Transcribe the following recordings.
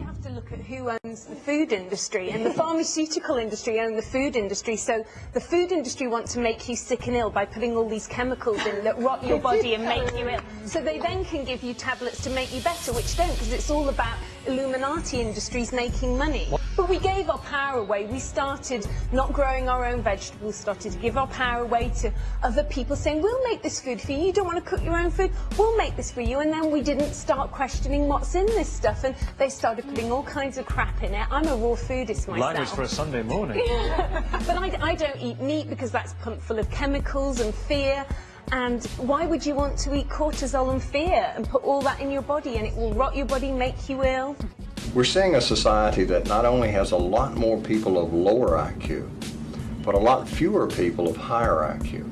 you have to look at who owns the food industry, and the pharmaceutical industry own the food industry. So the food industry want to make you sick and ill by putting all these chemicals in that rot your body and make you ill. So they then can give you tablets to make you better, which don't, because it's all about Illuminati industries making money. But we gave our power away. We started not growing our own vegetables, started to give our power away to other people saying, we'll make this food for you. You don't want to cook your own food? We'll make this for you. And then we didn't start questioning what's in this stuff. And they started putting all kinds of crap in it. I'm a raw foodist myself. Language for a Sunday morning. but I, I don't eat meat because that's pumped full of chemicals and fear. And why would you want to eat cortisol and fear and put all that in your body and it will rot your body, make you ill? We're seeing a society that not only has a lot more people of lower IQ, but a lot fewer people of higher IQ.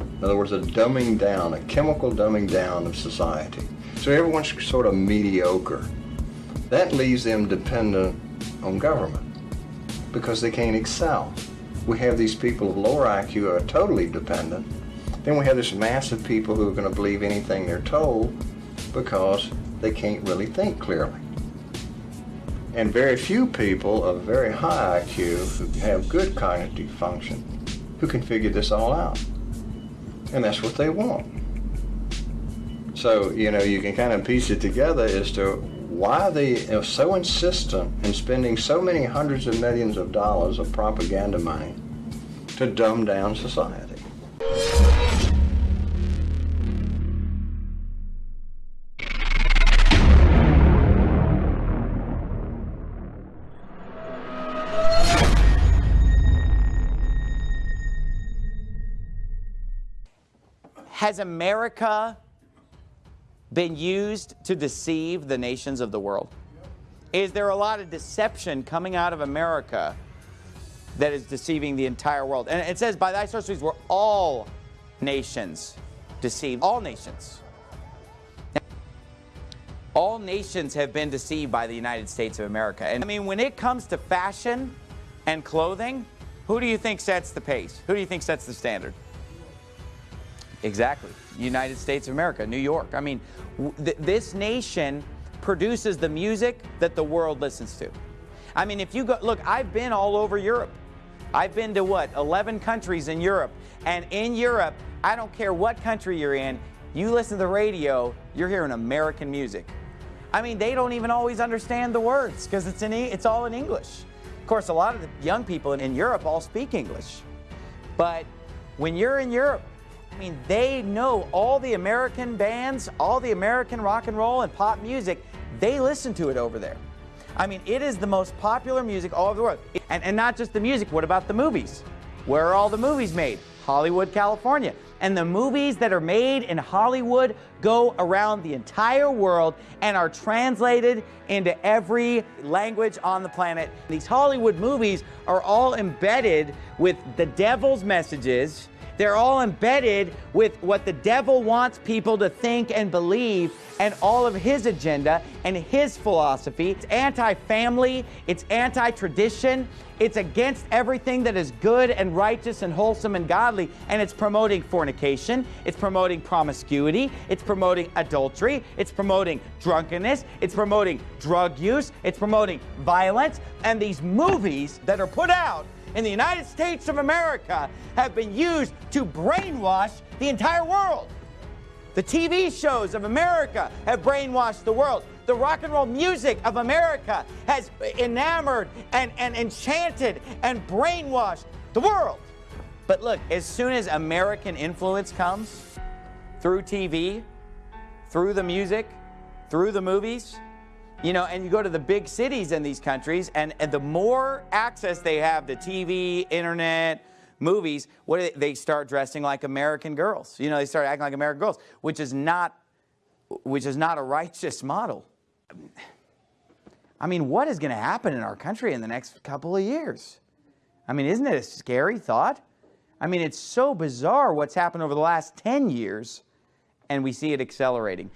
In other words, a dumbing down, a chemical dumbing down of society. So everyone's sort of mediocre. That leaves them dependent on government because they can't excel. We have these people of lower IQ who are totally dependent. Then we have this mass of people who are going to believe anything they're told because they can't really think clearly. And very few people of very high IQ who have good cognitive function who can figure this all out. And that's what they want. So, you know, you can kind of piece it together as to why they are so insistent in spending so many hundreds of millions of dollars of propaganda money to dumb down society. Has America been used to deceive the nations of the world? Is there a lot of deception coming out of America that is deceiving the entire world? And it says, by thy sorceries were all nations deceived. All nations. All nations have been deceived by the United States of America. And I mean, when it comes to fashion and clothing, who do you think sets the pace? Who do you think sets the standard? Exactly. United States of America, New York. I mean, th this nation produces the music that the world listens to. I mean, if you go, look, I've been all over Europe. I've been to what, 11 countries in Europe. And in Europe, I don't care what country you're in, you listen to the radio, you're hearing American music. I mean, they don't even always understand the words because it's, in, it's all in English. Of course, a lot of the young people in, in Europe all speak English. But when you're in Europe, I mean, they know all the American bands, all the American rock and roll and pop music, they listen to it over there. I mean, it is the most popular music all over the world. And, and not just the music, what about the movies? Where are all the movies made? Hollywood, California. And the movies that are made in Hollywood go around the entire world and are translated into every language on the planet. These Hollywood movies are all embedded with the devil's messages they're all embedded with what the devil wants people to think and believe and all of his agenda and his philosophy. It's anti-family, it's anti-tradition, it's against everything that is good and righteous and wholesome and godly, and it's promoting fornication, it's promoting promiscuity, it's promoting adultery, it's promoting drunkenness, it's promoting drug use, it's promoting violence, and these movies that are put out in the United States of America have been used to brainwash the entire world. The TV shows of America have brainwashed the world. The rock and roll music of America has enamored and, and enchanted and brainwashed the world. But look, as soon as American influence comes through TV, through the music, through the movies, you know, and you go to the big cities in these countries, and, and the more access they have to TV, internet, movies, what they, they start dressing like American girls. You know, they start acting like American girls, which is not, which is not a righteous model. I mean, what is going to happen in our country in the next couple of years? I mean, isn't it a scary thought? I mean, it's so bizarre what's happened over the last 10 years, and we see it accelerating.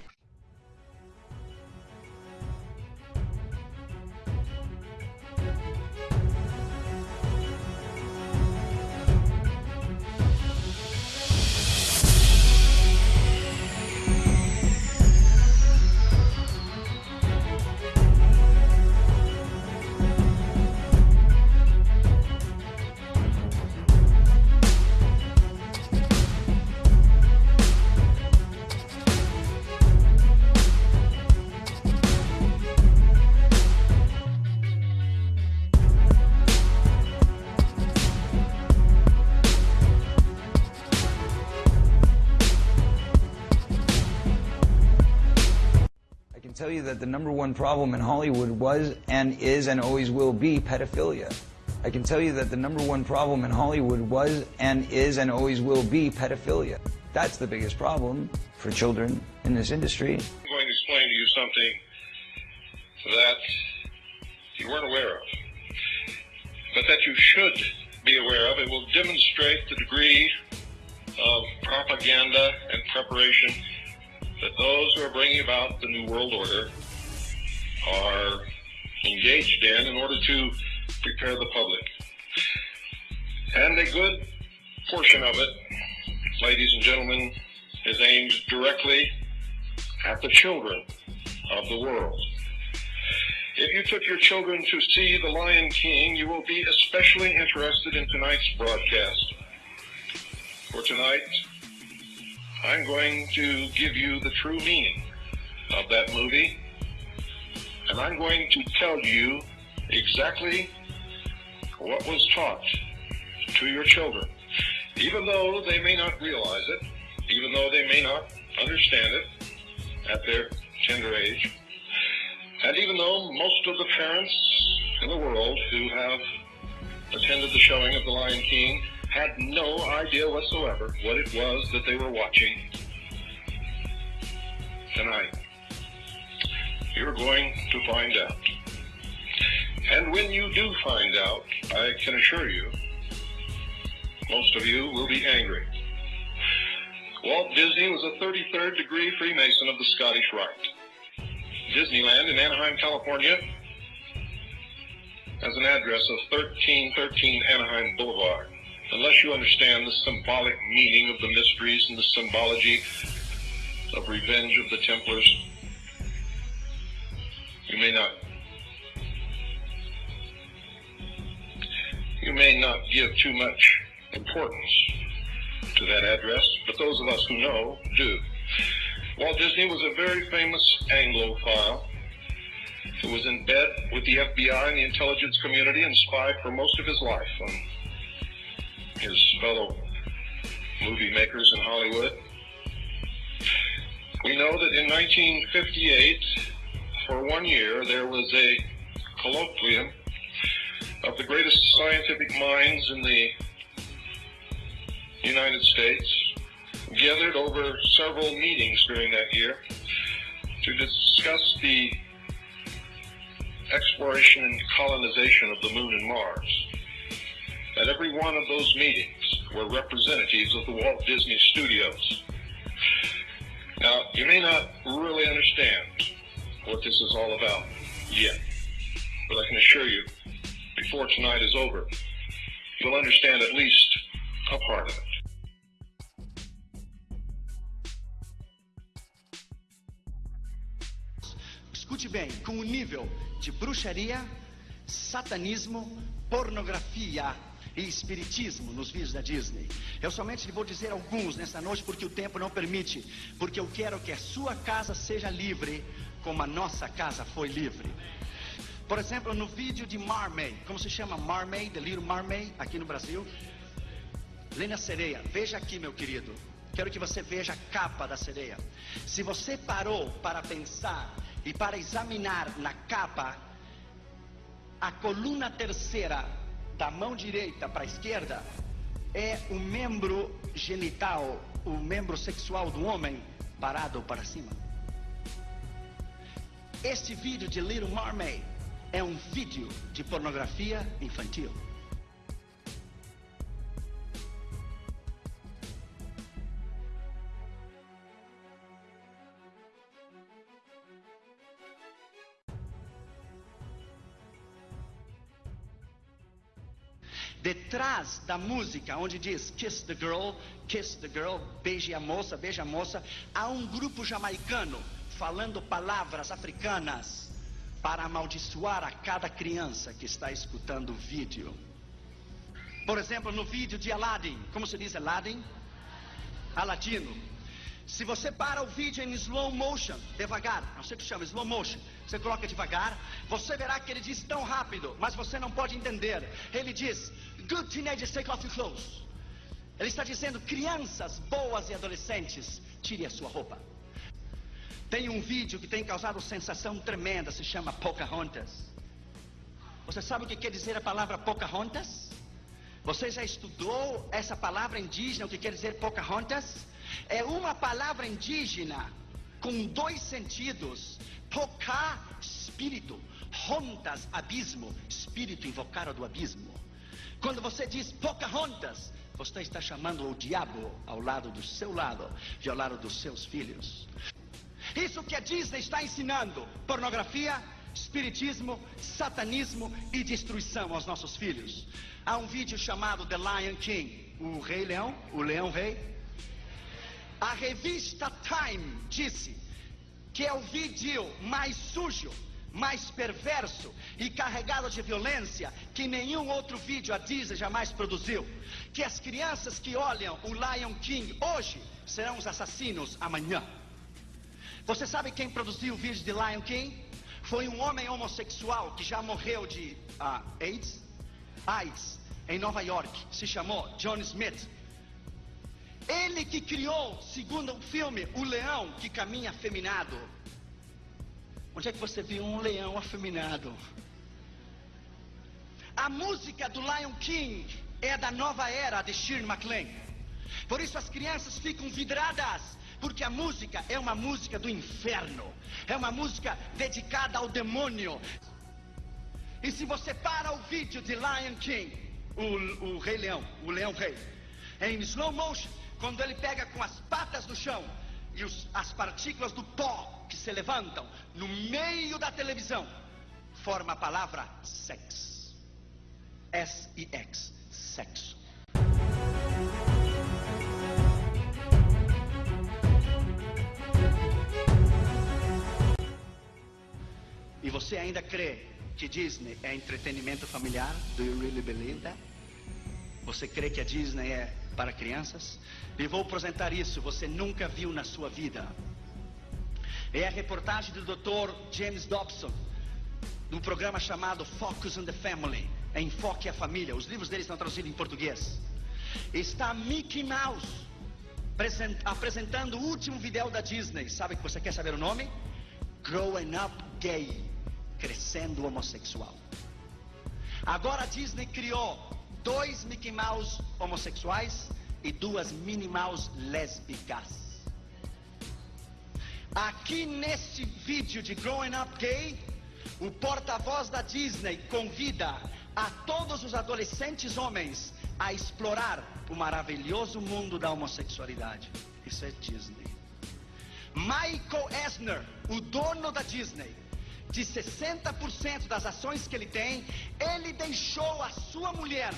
That the number one problem in Hollywood was and is and always will be pedophilia. I can tell you that the number one problem in Hollywood was and is and always will be pedophilia. That's the biggest problem for children in this industry. I'm going to explain to you something that you weren't aware of, but that you should be aware of. It will demonstrate the degree of propaganda and preparation that those who are bringing about the New World Order are engaged in in order to prepare the public. And a good portion of it, ladies and gentlemen, is aimed directly at the children of the world. If you took your children to see The Lion King, you will be especially interested in tonight's broadcast. For tonight, I'm going to give you the true meaning of that movie, and I'm going to tell you exactly what was taught to your children, even though they may not realize it, even though they may not understand it at their tender age, and even though most of the parents in the world who have attended the showing of The Lion King had no idea whatsoever what it was that they were watching tonight, you're going to find out. And when you do find out, I can assure you, most of you will be angry. Walt Disney was a 33rd degree Freemason of the Scottish Rite. Disneyland in Anaheim, California has an address of 1313 Anaheim Boulevard. Unless you understand the symbolic meaning of the mysteries and the symbology of revenge of the Templars, you may not you may not give too much importance to that address, but those of us who know do. Walt Disney was a very famous Anglophile who was in bed with the FBI and the intelligence community and spied for most of his life his fellow movie makers in Hollywood. We know that in 1958, for one year, there was a colloquium of the greatest scientific minds in the United States gathered over several meetings during that year to discuss the exploration and colonization of the moon and Mars. At every one of those meetings were representatives of the Walt Disney Studios. Now, you may not really understand what this is all about yet, but I can assure you before tonight is over, you'll understand at least a part of it. Escute bem, com o nível de bruxaria, satanismo, pornografia e espiritismo nos vídeos da Disney. Eu somente lhe vou dizer alguns nessa noite porque o tempo não permite, porque eu quero que a sua casa seja livre como a nossa casa foi livre. Por exemplo, no vídeo de Marmaid, como se chama Marmaid, The Little Marmaid, aqui no Brasil. Lena Sereia, veja aqui, meu querido. Quero que você veja a capa da sereia. Se você parou para pensar e para examinar na capa a coluna terceira da mão direita para a esquerda, é o membro genital, o membro sexual do homem parado para cima. Este vídeo de Little Mermaid é um vídeo de pornografia infantil. Da música, onde diz Kiss the Girl, Kiss the Girl, beije a moça, beija a moça, há um grupo jamaicano falando palavras africanas para amaldiçoar a cada criança que está escutando o vídeo. Por exemplo, no vídeo de Aladdin, como se diz Aladdin? Aladino. Se você para o vídeo em slow motion, devagar, não sei o que chama, slow motion, você coloca devagar, você verá que ele diz tão rápido, mas você não pode entender. Ele diz, good teenagers take off your clothes. Ele está dizendo, crianças boas e adolescentes, tire a sua roupa. Tem um vídeo que tem causado sensação tremenda, se chama Pocahontas. Você sabe o que quer dizer a palavra Pocahontas? Você já estudou essa palavra indígena, o que quer dizer Pocahontas? É uma palavra indígena com dois sentidos. Poca, espírito. Hontas, abismo. Espírito invocado do abismo. Quando você diz Pocahontas, você está chamando o diabo ao lado do seu lado e ao lado dos seus filhos. Isso que a Disney está ensinando: pornografia, espiritismo, satanismo e destruição aos nossos filhos. Há um vídeo chamado The Lion King, o Rei Leão, o Leão Rei. A revista Time disse que é o vídeo mais sujo, mais perverso e carregado de violência que nenhum outro vídeo a Disney jamais produziu. Que as crianças que olham o Lion King hoje serão os assassinos amanhã. Você sabe quem produziu o vídeo de Lion King? Foi um homem homossexual que já morreu de uh, AIDS, AIDS, em Nova York. Se chamou John Smith. Ele que criou, segundo o filme, o leão que caminha afeminado. Onde é que você viu um leão afeminado? A música do Lion King é da nova era de Shirley MacLaine. Por isso as crianças ficam vidradas porque a música é uma música do inferno, é uma música dedicada ao demônio. E se você para o vídeo de Lion King, o, o Rei Leão, o Leão Rei, em slow motion, quando ele pega com as patas no chão e os, as partículas do pó que se levantam no meio da televisão, forma a palavra sex. S-I-X, sexo. E você ainda crê que Disney é entretenimento familiar? Do you really believe that? Você crê que a Disney é para crianças? E vou apresentar isso, você nunca viu na sua vida. É a reportagem do Dr. James Dobson, num programa chamado Focus on the Family, Enfoque a Família. Os livros dele estão traduzidos em português. Está Mickey Mouse apresentando o último vídeo da Disney. Sabe que você quer saber o nome? Growing Up Gay, crescendo homossexual. Agora a Disney criou dois Mickey Mouse homossexuais e duas Minnie Mouse lésbicas. Aqui neste vídeo de Growing Up Gay, o porta-voz da Disney convida a todos os adolescentes homens a explorar o maravilhoso mundo da homossexualidade. Isso é Disney. Michael Eisner, o dono da Disney, de 60% das ações que ele tem, ele deixou a sua mulher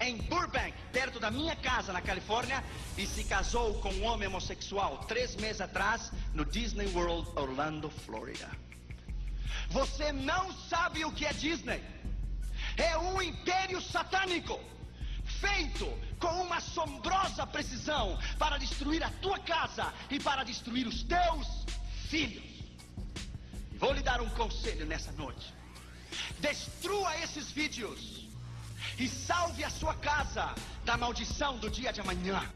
em Burbank, perto da minha casa na Califórnia, e se casou com um homem homossexual três meses atrás no Disney World Orlando, Florida. Você não sabe o que é Disney? É um império satânico feito com uma assombrosa precisão para destruir a tua casa e para destruir os teus filhos. Vou lhe dar um conselho nessa noite. Destrua esses vídeos e salve a sua casa da maldição do dia de amanhã.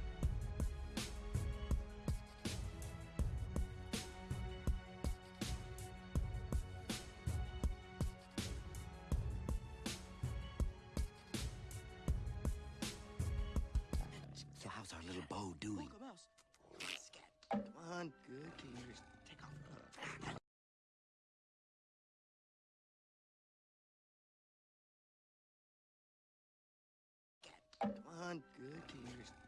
So how's our little bow doing? Come on, good. Can you Good. You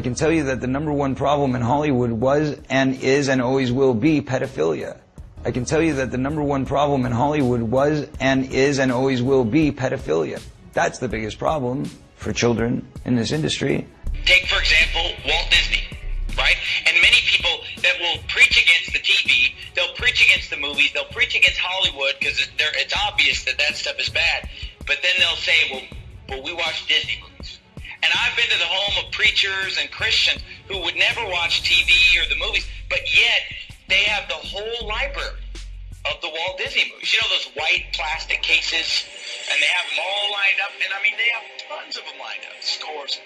I can tell you that the number one problem in Hollywood was and is and always will be pedophilia. I can tell you that the number one problem in Hollywood was and is and always will be pedophilia. That's the biggest problem for children in this industry. Take, for example, Walt Disney, right? And many people that will preach against the TV, they'll preach against the movies, they'll preach against Hollywood because it's obvious that that stuff is bad. But then they'll say, well, well, we watch Disney. And I've been to the home of preachers and Christians who would never watch TV or the movies, but yet they have the whole library of the Walt Disney movies. You know those white plastic cases? And they have them all lined up. And I mean, they have tons of them lined up, scores.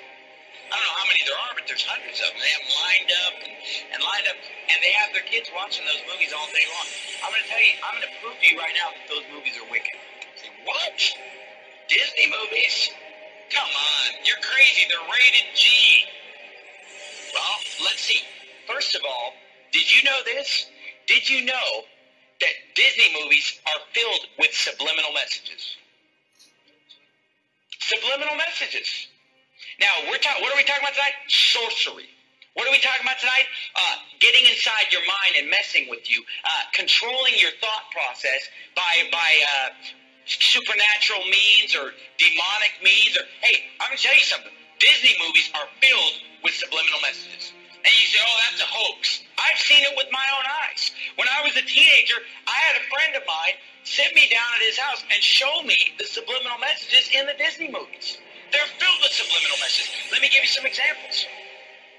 I don't know how many there are, but there's hundreds of them. They have them lined up and, and lined up. And they have their kids watching those movies all day long. I'm going to tell you, I'm going to prove to you right now that those movies are wicked. Say, what? Disney movies? Come on, you're crazy. They're rated G. Well, let's see. First of all, did you know this? Did you know that Disney movies are filled with subliminal messages? Subliminal messages. Now, we're talking. What are we talking about tonight? Sorcery. What are we talking about tonight? Uh, getting inside your mind and messing with you, uh, controlling your thought process by by uh, supernatural means or demonic means. Or hey, I'm gonna tell you something. Disney movies are filled with subliminal messages. And you say, oh, that's a hoax. I've seen it with my own eyes. When I was a teenager, I had a friend of mine sit me down at his house and show me the subliminal messages in the Disney movies. They're filled with subliminal messages. Let me give you some examples.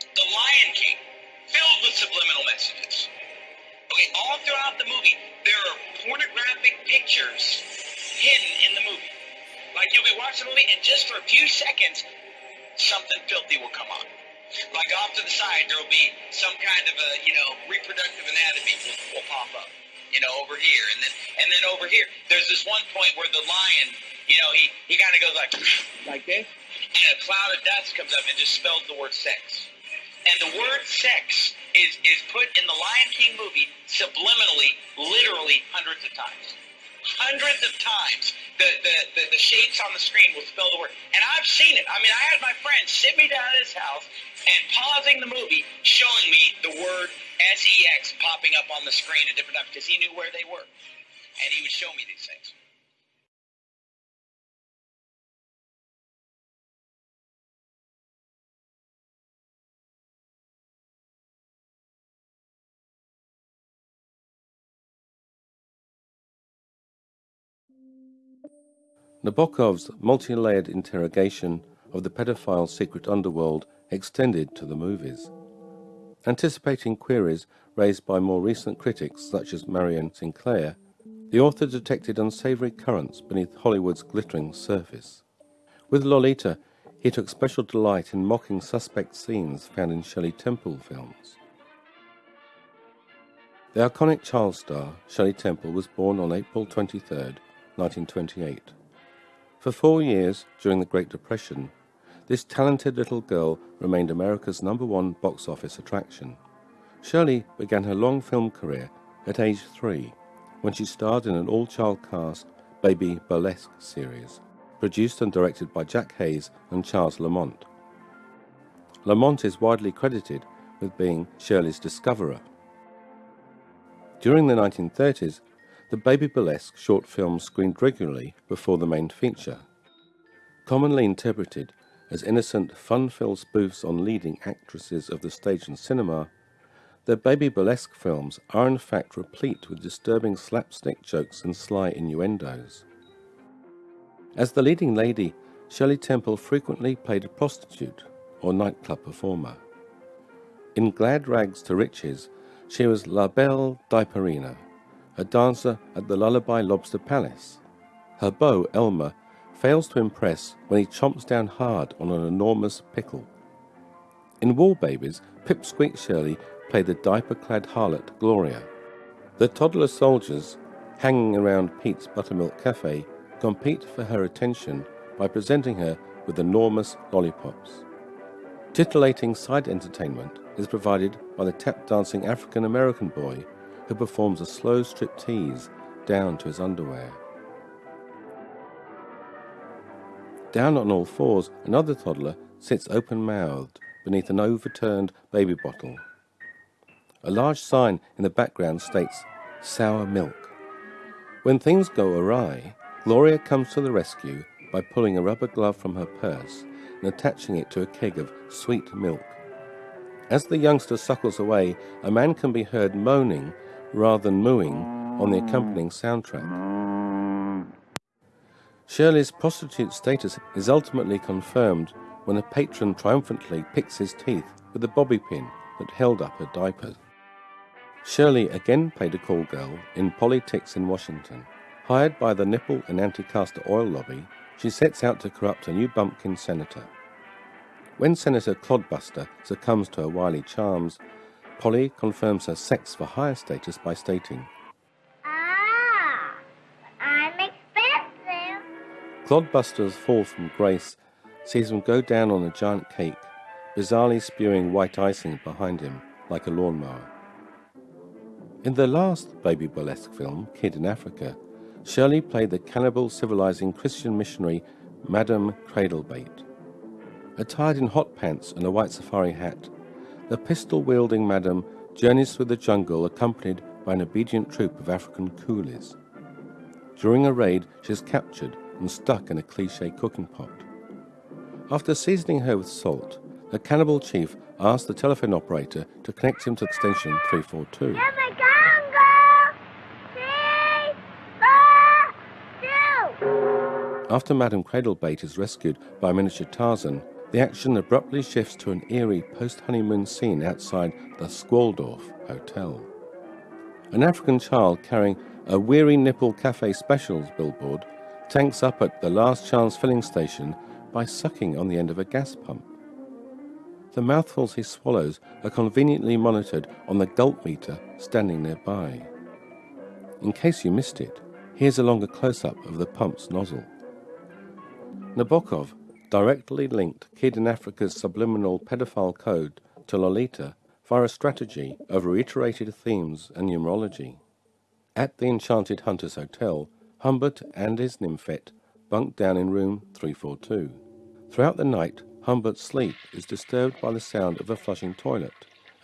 The Lion King, filled with subliminal messages. Okay, all throughout the movie, there are pornographic pictures hidden in the movie. Like you'll be watching the movie, and just for a few seconds, something filthy will come on. Like off to the side, there will be some kind of a, you know, reproductive anatomy will, will pop up, you know, over here, and then and then over here, there's this one point where the lion, you know, he he kind of goes like like this, and a cloud of dust comes up and just spells the word sex. And the word sex is is put in the Lion King movie subliminally, literally hundreds of times hundreds of times the, the, the, the, shapes on the screen will spell the word. And I've seen it. I mean, I had my friend sit me down at his house and pausing the movie, showing me the word S-E-X popping up on the screen at different times because he knew where they were. And he would show me these things. Nabokov's multi-layered interrogation of the pedophile's secret underworld extended to the movies. Anticipating queries raised by more recent critics such as Marion Sinclair, the author detected unsavory currents beneath Hollywood's glittering surface. With Lolita, he took special delight in mocking suspect scenes found in Shirley Temple films. The iconic child star, Shirley Temple, was born on April 23, 1928. For four years during the Great Depression, this talented little girl remained America's number one box office attraction. Shirley began her long film career at age three when she starred in an all child cast Baby Burlesks series, produced and directed by Jack Hays and Charles Lamont. Lamont is widely credited with being Shirley's discoverer. During the 1930s, the Baby Burlesks short film screened regularly before the main feature. Commonly interpreted as innocent, fun-filled spoofs on leading actresses of the stage and cinema, the Baby Burlesks films are in fact replete with disturbing slapstick jokes and sly innuendos. As the leading lady, Shirley Temple frequently played a prostitute or nightclub performer. In Glad Rags to Riches, she was La Belle Diaperina, a dancer at the Lullaby Lobster Palace. Her beau, Elmer, fails to impress when he chomps down hard on an enormous pickle. In War Babies, Pipsqueak Shirley played the diaper-clad harlot Gloria. The toddler soldiers, hanging around Pete's Buttermilk Cafe, compete for her attention by presenting her with enormous lollipops. Titillating side entertainment is provided by the tap-dancing African-American boy who performs a slow striptease down to his underwear. Down on all fours, another toddler sits open mouthed, beneath an overturned baby bottle. A large sign in the background states sour milk. When things go awry, Gloria comes to the rescue by pulling a rubber glove from her purse and attaching it to a keg of sweet milk. As the youngster suckles away, a man can be heard moaning rather than mooing on the accompanying soundtrack. Shirley's prostitute status is ultimately confirmed when a patron triumphantly picks his teeth with a bobby pin that held up her diapers. Shirley again played a call girl in Polly Tix in Washington. Hired by the nipple and anti-castor oil lobby, she sets out to corrupt a new bumpkin senator. When Senator Clodbuster succumbs to her wily charms, Polly confirms her sex for hire status by stating, Ah, I'm expensive. Clodbuster's fall from grace sees him go down on a giant cake, bizarrely spewing white icing behind him like a lawnmower. In the last baby burlesque film, Kid in Africa, Shirley played the cannibal civilizing Christian missionary Madame Cradlebait. Attired in hot pants and a white safari hat, the pistol wielding madam journeys through the jungle accompanied by an obedient troop of African coolies. During a raid, she is captured and stuck in a cliche cooking pot. After seasoning her with salt, the cannibal chief asks the telephone operator to connect him to extension 342. Here we go, girl. Three, four, two. After Madame Cradlebait is rescued by miniature Tarzan, the action abruptly shifts to an eerie post honeymoon scene outside the Squaldorf Hotel. An African child carrying a Weary Nipple Cafe Specials billboard tanks up at the Last Chance filling station by sucking on the end of a gas pump. The mouthfuls he swallows are conveniently monitored on the gulp meter standing nearby. In case you missed it, here's a longer close up of the pump's nozzle. Nabokov directly linked Kid in Africa's subliminal pedophile code to Lolita via a strategy of reiterated themes and numerology. At the Enchanted Hunters Hotel, Humbert and his nymphette bunk down in room 342. Throughout the night, Humbert's sleep is disturbed by the sound of a flushing toilet,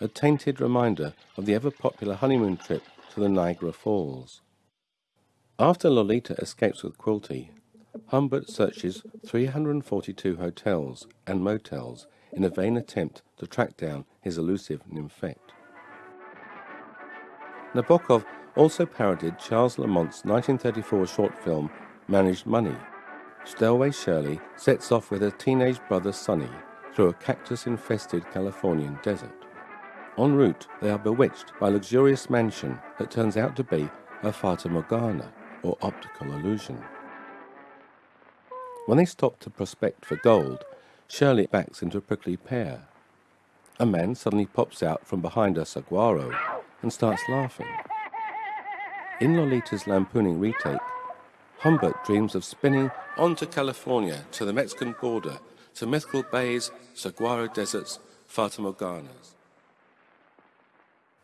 a tainted reminder of the ever popular honeymoon trip to the Niagara Falls. After Lolita escapes with Quilty, Humbert searches 342 hotels and motels in a vain attempt to track down his elusive nymphette. Nabokov also parodied Charles Lamont's 1934 short film Managed Money. Stelway Shirley sets off with her teenage brother Sonny through a cactus infested Californian desert. En route, they are bewitched by a luxurious mansion that turns out to be a Fata Morgana, or optical illusion. When they stop to prospect for gold, Shirley backs into a prickly pear. A man suddenly pops out from behind a saguaro and starts laughing. In Lolita's lampooning retake, Humbert dreams of spinning on to California, to the Mexican border, to mythical bays, saguaro deserts, Fata.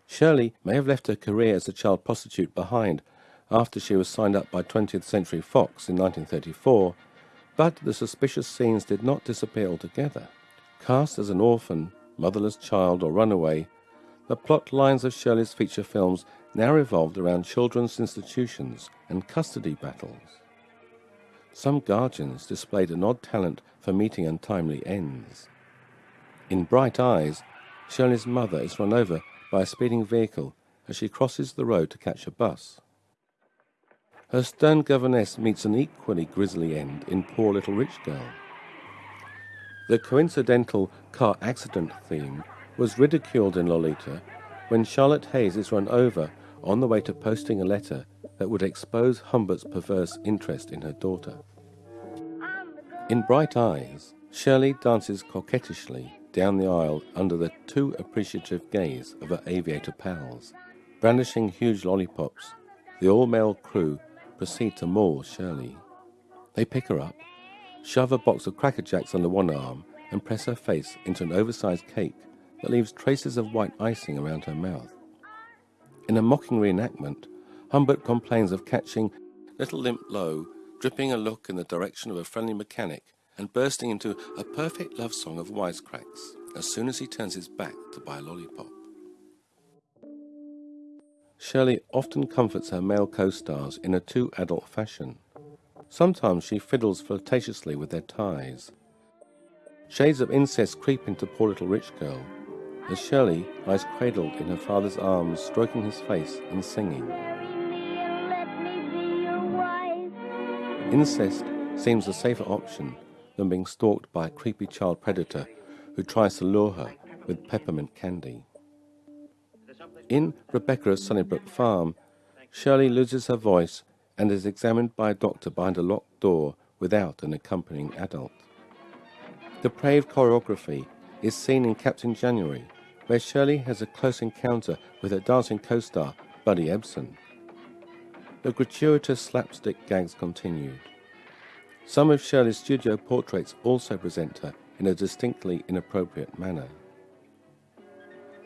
Shirley may have left her career as a child prostitute behind after she was signed up by 20th Century Fox in 1934, but the suspicious scenes did not disappear altogether. Cast as an orphan, motherless child, or runaway, the plot lines of Shirley's feature films now revolved around children's institutions and custody battles. Some guardians displayed an odd talent for meeting untimely ends. In Bright Eyes, Shirley's mother is run over by a speeding vehicle as she crosses the road to catch a bus. Her stern governess meets an equally grisly end in Poor Little Rich Girl. The coincidental car accident theme was ridiculed in Lolita when Charlotte Haze is run over on the way to posting a letter that would expose Humbert's perverse interest in her daughter. In Bright Eyes, Shirley dances coquettishly down the aisle under the too appreciative gaze of her aviator pals. Brandishing huge lollipops, the all male crew proceed to maul Shirley. They pick her up, shove a box of Cracker Jacks under one arm, and press her face into an oversized cake that leaves traces of white icing around her mouth. In a mocking reenactment, Humbert complains of catching Little Limp Low dripping a look in the direction of a friendly mechanic and bursting into a perfect love song of wisecracks. as soon as he turns his back to buy a lollipop. Shirley often comforts her male co-stars in a too adult fashion. Sometimes she fiddles flirtatiously with their ties. Shades of incest creep into poor little rich girl, as Shirley lies cradled in her father's arms, stroking his face and singing. Incest seems a safer option than being stalked by a creepy child predator who tries to lure her with peppermint candy. In Rebecca of Sunnybrook Farm, Shirley loses her voice and is examined by a doctor behind a locked door without an accompanying adult. The depraved choreography is seen in Captain January, where Shirley has a close encounter with her dancing co-star, Buddy Ebsen. The gratuitous slapstick gags continued. Some of Shirley's studio portraits also present her in a distinctly inappropriate manner.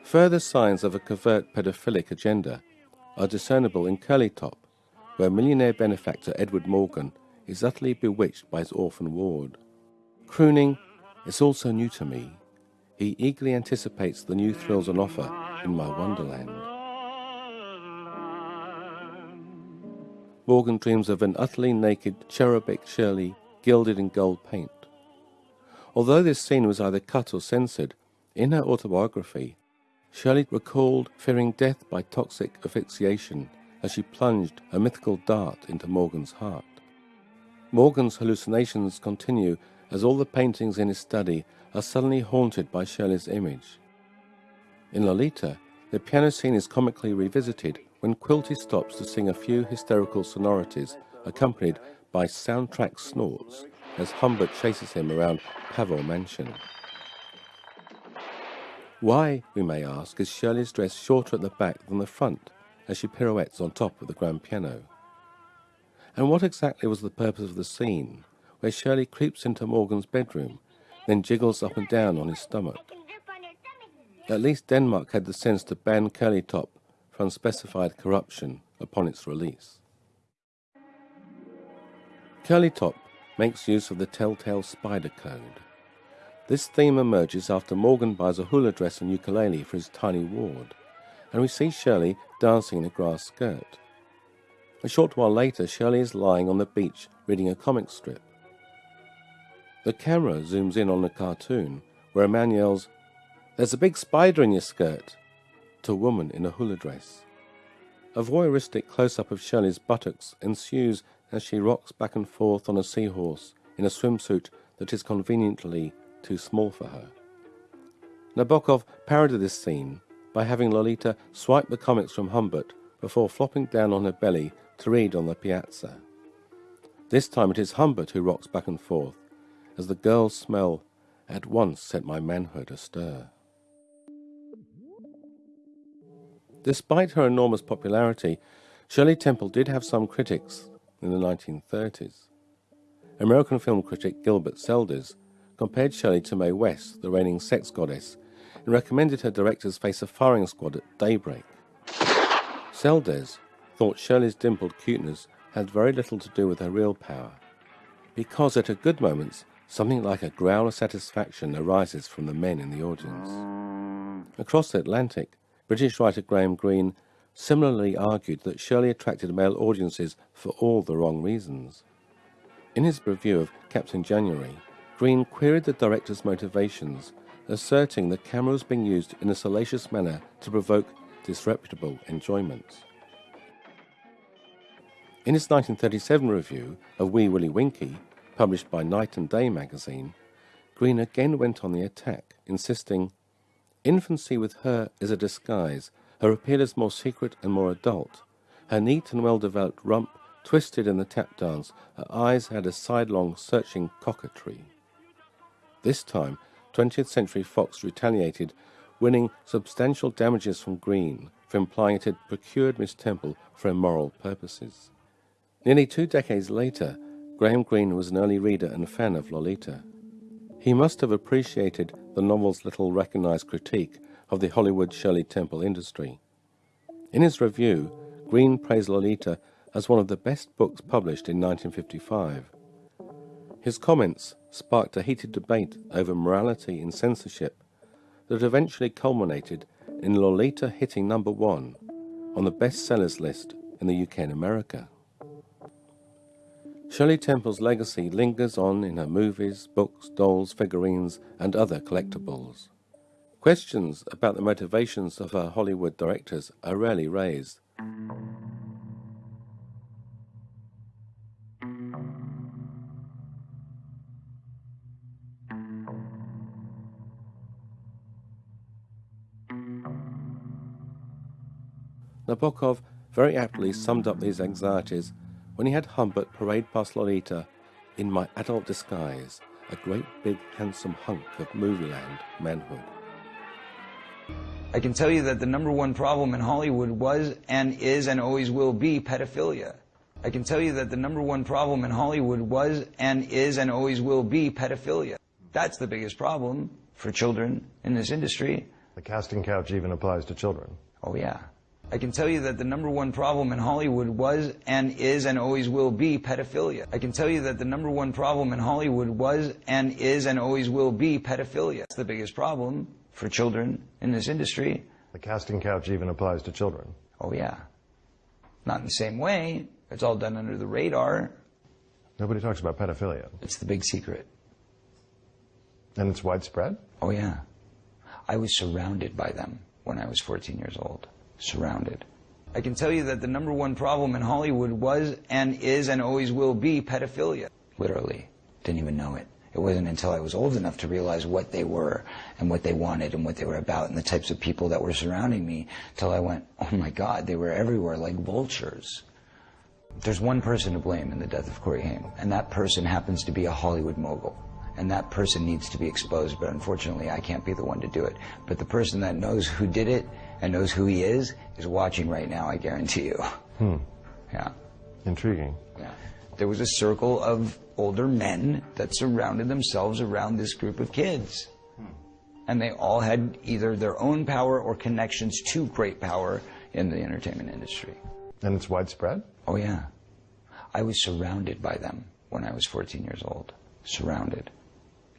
Further signs of a covert pedophilic agenda are discernible in Curly Top, where millionaire benefactor Edward Morgan is utterly bewitched by his orphan ward. Crooning is also new to me. He eagerly anticipates the new thrills on offer in my wonderland. Morgan dreams of an utterly naked cherubic Shirley gilded in gold paint. Although this scene was either cut or censored, in her autobiography, Shirley recalled fearing death by toxic asphyxiation as she plunged a mythical dart into Morgan's heart. Morgan's hallucinations continue as all the paintings in his study are suddenly haunted by Shirley's image. In Lolita, the piano scene is comically revisited when Quilty stops to sing a few hysterical sonorities accompanied by soundtrack snorts as Humbert chases him around Pavor Mansion. Why, we may ask, is Shirley's dress shorter at the back than the front as she pirouettes on top of the grand piano? And what exactly was the purpose of the scene where Shirley creeps into Morgan's bedroom, then jiggles up and down on his stomach? At least Denmark had the sense to ban Curly Top for unspecified corruption upon its release. Curly Top makes use of the telltale spider code. This theme emerges after Morgan buys a hula dress and ukulele for his tiny ward, and we see Shirley dancing in a grass skirt. A short while later, Shirley is lying on the beach reading a comic strip. The camera zooms in on a cartoon where a man yells, There's a big spider in your skirt, to a woman in a hula dress. A voyeuristic close up of Shirley's buttocks ensues as she rocks back and forth on a seahorse in a swimsuit that is conveniently too small for her. Nabokov parodied this scene by having Lolita swipe the comics from Humbert before flopping down on her belly to read on the piazza. This time it is Humbert who rocks back and forth, as the girl's smell at once set my manhood astir. Despite her enormous popularity, Shirley Temple did have some critics in the 1930s. American film critic Gilbert Seldes compared Shirley to Mae West, the reigning sex goddess, and recommended her directors face a firing squad at daybreak. Seldes thought Shirley's dimpled cuteness had very little to do with her real power, because at her good moments, something like a growl of satisfaction arises from the men in the audience. Across the Atlantic, British writer Graham Greene similarly argued that Shirley attracted male audiences for all the wrong reasons. In his review of Captain January, Greene queried the director's motivations, asserting the camera was being used in a salacious manner to provoke disreputable enjoyment. In his 1937 review of Wee Willie Winkie, published by Night and Day magazine, Greene again went on the attack, insisting, Infancy with her is a disguise. Her appeal is more secret and more adult. Her neat and well developed rump twisted in the tap dance, her eyes had a sidelong, searching coquetry. This time, 20th Century Fox retaliated, winning substantial damages from Greene for implying it had procured Miss Temple for immoral purposes. Nearly two decades later, Graham Greene was an early reader and fan of Lolita. He must have appreciated the novel's little recognized critique of the Hollywood Shirley Temple industry. In his review, Greene praised Lolita as one of the best books published in 1955. His comments sparked a heated debate over morality in censorship, that eventually culminated in Lolita hitting number one on the bestsellers list in the UK and America. Shirley Temple's legacy lingers on in her movies, books, dolls, figurines, and other collectibles. Questions about the motivations of her Hollywood directors are rarely raised. Nabokov very aptly summed up these anxieties when he had Humbert parade past Lolita in my adult disguise, a great big handsome hunk of movieland manhood. I can tell you that the number one problem in Hollywood was and is and always will be pedophilia. I can tell you that the number one problem in Hollywood was and is and always will be pedophilia. That's the biggest problem for children in this industry. The casting couch even applies to children. Oh, yeah. I can tell you that the number one problem in Hollywood was and is and always will be pedophilia. I can tell you that the number one problem in Hollywood was and is and always will be pedophilia. It's the biggest problem for children in this industry. The casting couch even applies to children. Oh, yeah. Not in the same way. It's all done under the radar. Nobody talks about pedophilia. It's the big secret. And it's widespread? Oh, yeah. I was surrounded by them when I was 14 years old. Surrounded. I can tell you that the number one problem in Hollywood was and is and always will be pedophilia. Literally. Didn't even know it. It wasn't until I was old enough to realize what they were and what they wanted and what they were about and the types of people that were surrounding me till I went, oh my God, they were everywhere like vultures. There's one person to blame in the death of Corey Haim, and that person happens to be a Hollywood mogul. And that person needs to be exposed, but unfortunately I can't be the one to do it. But the person that knows who did it and knows who he is is watching right now, I guarantee you. Hmm. Yeah. Intriguing. Yeah. There was a circle of older men that surrounded themselves around this group of kids. And they all had either their own power or connections to great power in the entertainment industry. And it's widespread? Oh, yeah. I was surrounded by them when I was 14 years old. Surrounded.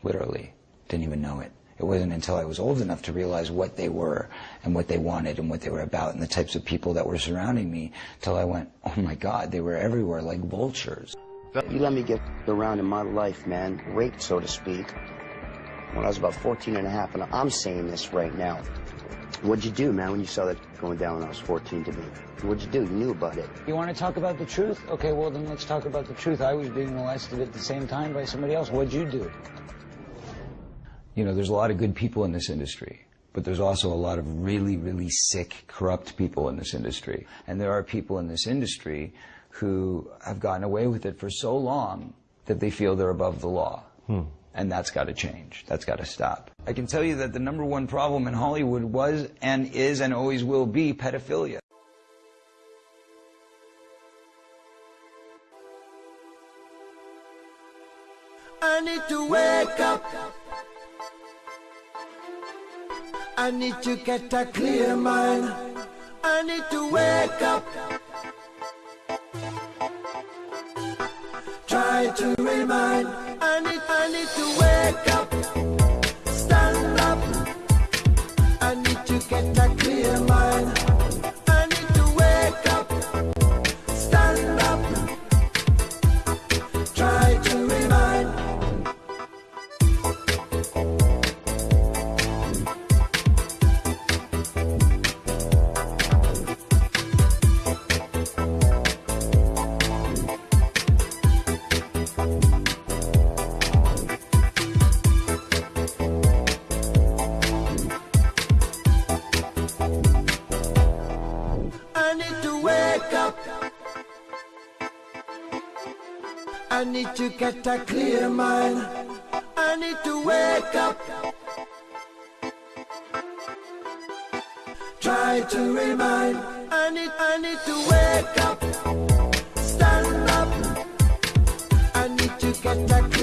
Literally. Didn't even know it. It wasn't until I was old enough to realize what they were and what they wanted and what they were about and the types of people that were surrounding me till I went, oh my God, they were everywhere like vultures. You let me get around in my life, man, raped, so to speak, when I was about 14 and a half, and I'm saying this right now. What'd you do, man, when you saw that going down when I was 14 to me? What'd you do? You knew about it. You want to talk about the truth? Okay, well then let's talk about the truth. I was being molested at the same time by somebody else. What'd you do? You know, there's a lot of good people in this industry, but there's also a lot of really, really sick, corrupt people in this industry. And there are people in this industry who have gotten away with it for so long that they feel they're above the law. Hmm. And that's got to change. That's got to stop. I can tell you that the number one problem in Hollywood was and is and always will be pedophilia. I need to wake up. I need to get a clear mind. I need to wake up. Try to remind. I need, I need to wake up. I need to get a clear mind. I need to wake up. Try to remind. I need, I need to wake up. Stand up. I need to get a clear